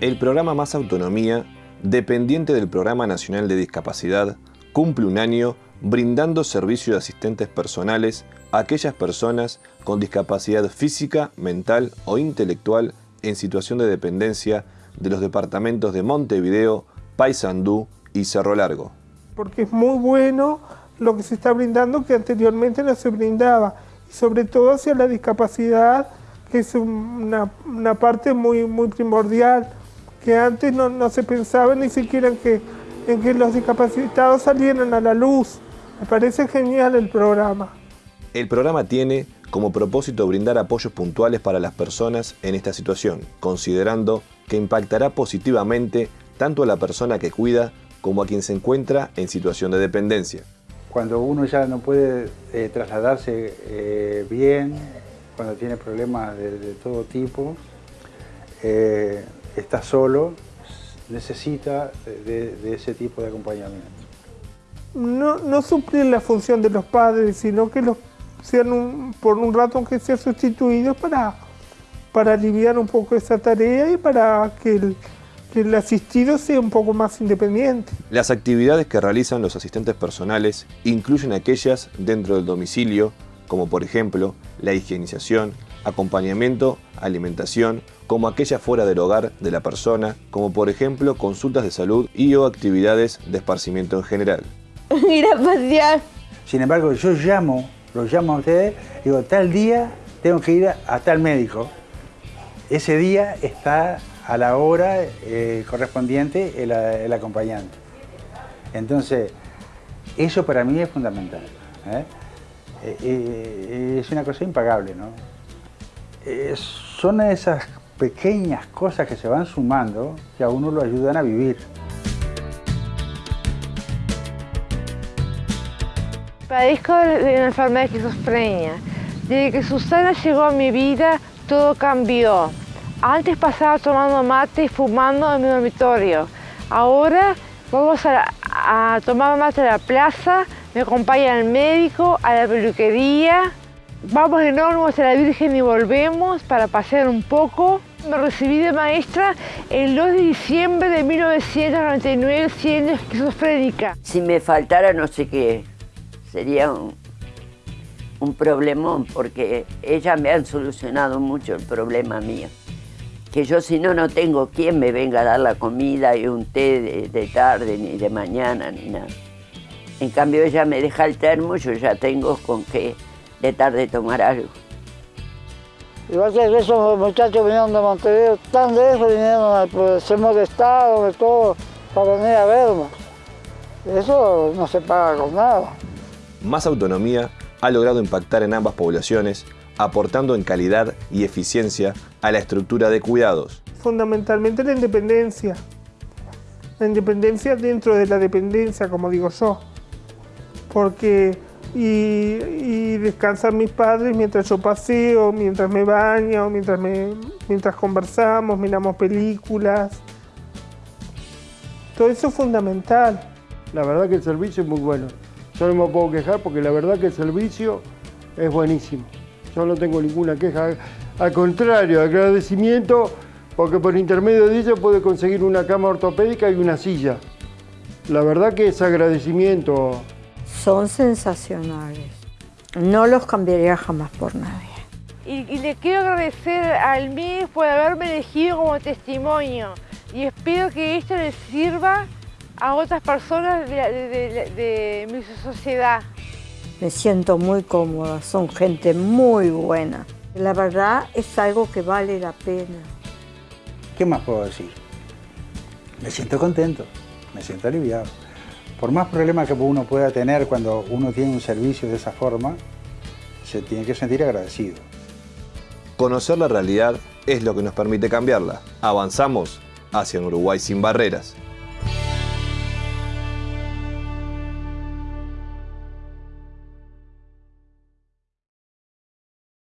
El programa Más Autonomía, dependiente del Programa Nacional de Discapacidad, cumple un año brindando servicio de asistentes personales a aquellas personas con discapacidad física, mental o intelectual en situación de dependencia de los departamentos de Montevideo, Paysandú y Cerro Largo. Porque es muy bueno lo que se está brindando que anteriormente no se brindaba, y sobre todo hacia la discapacidad, que es una, parte muy, muy primordial, que antes no, se pensaba ni siquiera en que, en que los discapacitados salieran a la luz. Me parece genial el programa. El programa tiene como propósito brindar apoyos puntuales para las personas en esta situación, considerando que impactará positivamente tanto a la persona que cuida como a quien se encuentra en situación de dependencia. Cuando uno ya no puede eh, trasladarse eh, bien, cuando tiene problemas de, todo tipo, eh, está solo, necesita de, ese tipo de acompañamiento. No, no suplir la función de los padres, sino que los sean por un rato aunque sean sustituidos para, para aliviar un poco esa tarea y para que el, que el asistido sea un poco más independiente. Las actividades que realizan los asistentes personales incluyen aquellas dentro del domicilio, como por ejemplo la higienización, acompañamiento, alimentación, como aquellas fuera del hogar de la persona, como por ejemplo consultas de salud y o actividades de esparcimiento en general. Ir a pasear. Sin embargo, yo llamo, los llamo a ustedes, digo, tal día tengo que ir a tal médico. Ese día está a la hora eh, correspondiente el, acompañante. Entonces, eso para mí es fundamental. ¿eh? Eh, es una cosa impagable, ¿no? Son esas pequeñas cosas que se van sumando que a uno lo ayudan a vivir. Padezco de una enfermedad de esquizofrenia. Desde que Susana llegó a mi vida, todo cambió. Antes pasaba tomando mate y fumando en mi dormitorio. Ahora vamos a, tomar mate a la plaza, me acompaña el médico, a la peluquería. Vamos de nuevo a la Virgen y volvemos para pasear un poco. Me recibí de maestra el 2 de diciembre de 1999 siendo esquizofrénica. Si me faltara no sé qué, sería un, un problemón porque ellas me han solucionado mucho el problema mío que yo si no, no tengo quien me venga a dar la comida y un té de, tarde, ni de mañana, ni nada. En cambio ella me deja el termo, yo ya tengo con qué de tarde tomar algo. Igual que esos muchachos vinieron de Montevideo, tan lejos vinieron, pues, se molestaron de todo para venir a verme. Eso no se paga con nada. Más autonomía ha logrado impactar en ambas poblaciones aportando en calidad y eficiencia a la estructura de cuidados. Fundamentalmente la independencia. La independencia dentro de la dependencia, como digo yo. Porque y, descansan mis padres mientras yo paseo, mientras me baño, mientras, mientras conversamos, miramos películas. Todo eso es fundamental. La verdad que el servicio es muy bueno. Yo no me puedo quejar porque la verdad que el servicio es buenísimo. Yo no tengo ninguna queja. Al contrario, agradecimiento porque por intermedio de ella puede conseguir una cama ortopédica y una silla. La verdad que es agradecimiento. Son sensacionales. No los cambiaría jamás por nadie. Y, le quiero agradecer al MIS por haberme elegido como testimonio y espero que esto le sirva a otras personas de mi sociedad. Me siento muy cómoda, son gente muy buena. La verdad es algo que vale la pena. ¿Qué más puedo decir? Me siento contento, me siento aliviado. Por más problemas que uno pueda tener cuando uno tiene un servicio de esa forma, se tiene que sentir agradecido. Conocer la realidad es lo que nos permite cambiarla. Avanzamos hacia un Uruguay sin barreras.